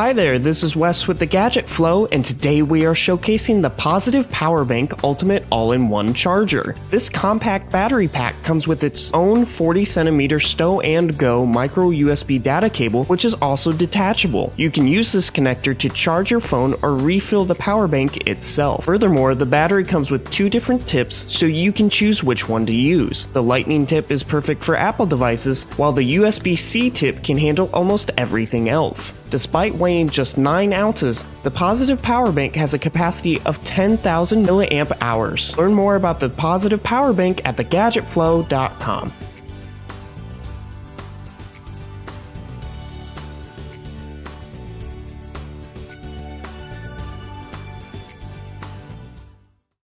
Hi there, this is Wes with the Gadget Flow, and today we are showcasing the Positive Power Bank Ultimate All-in-One Charger. This compact battery pack comes with its own 40 centimeter stow and go micro USB data cable, which is also detachable. You can use this connector to charge your phone or refill the power bank itself. Furthermore, the battery comes with two different tips, so you can choose which one to use. The lightning tip is perfect for Apple devices, while the USB-C tip can handle almost everything else. Despite weighing just 9 ounces, the Positive Power Bank has a capacity of 10,000 milliamp hours. Learn more about the Positive Power Bank at thegadgetflow.com.